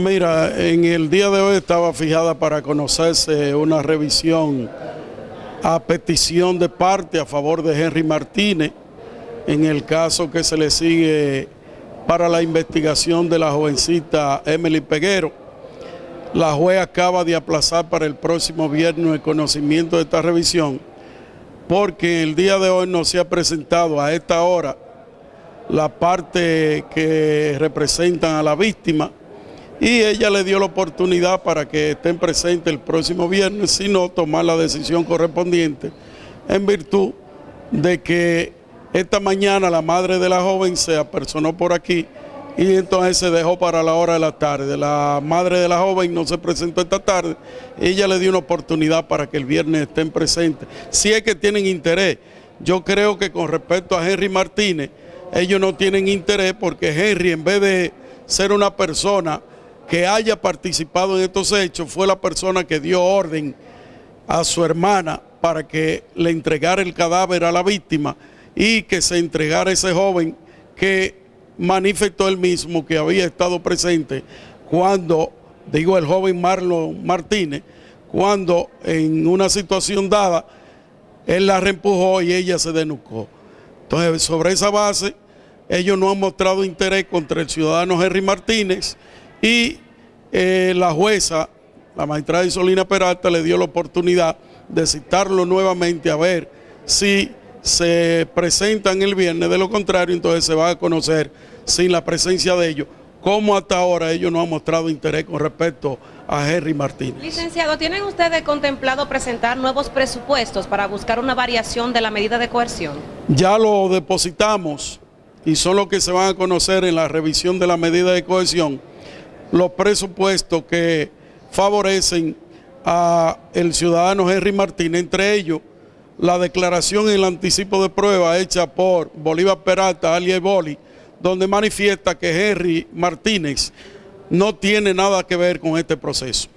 mira, en el día de hoy estaba fijada para conocerse una revisión a petición de parte a favor de Henry Martínez en el caso que se le sigue para la investigación de la jovencita Emily Peguero. La juez acaba de aplazar para el próximo viernes el conocimiento de esta revisión porque el día de hoy no se ha presentado a esta hora la parte que representan a la víctima y ella le dio la oportunidad para que estén presentes el próximo viernes, sino tomar la decisión correspondiente en virtud de que esta mañana la madre de la joven se apersonó por aquí y entonces se dejó para la hora de la tarde. La madre de la joven no se presentó esta tarde, ella le dio una oportunidad para que el viernes estén presentes. Si es que tienen interés, yo creo que con respecto a Henry Martínez, ellos no tienen interés porque Henry en vez de ser una persona que haya participado en estos hechos, fue la persona que dio orden a su hermana para que le entregara el cadáver a la víctima y que se entregara ese joven que manifestó él mismo que había estado presente cuando, digo el joven Marlon Martínez, cuando en una situación dada, él la reempujó y ella se denucó. Entonces, sobre esa base, ellos no han mostrado interés contra el ciudadano Henry Martínez y eh, la jueza, la magistrada Isolina Peralta, le dio la oportunidad de citarlo nuevamente a ver si se presentan el viernes, de lo contrario entonces se va a conocer sin la presencia de ellos, cómo hasta ahora ellos no han mostrado interés con respecto a Henry Martínez. Licenciado, ¿tienen ustedes contemplado presentar nuevos presupuestos para buscar una variación de la medida de coerción? Ya lo depositamos y son los que se van a conocer en la revisión de la medida de cohesión, los presupuestos que favorecen a el ciudadano Henry Martínez, entre ellos la declaración y el anticipo de prueba hecha por Bolívar Peralta, alias Boli, donde manifiesta que Henry Martínez no tiene nada que ver con este proceso.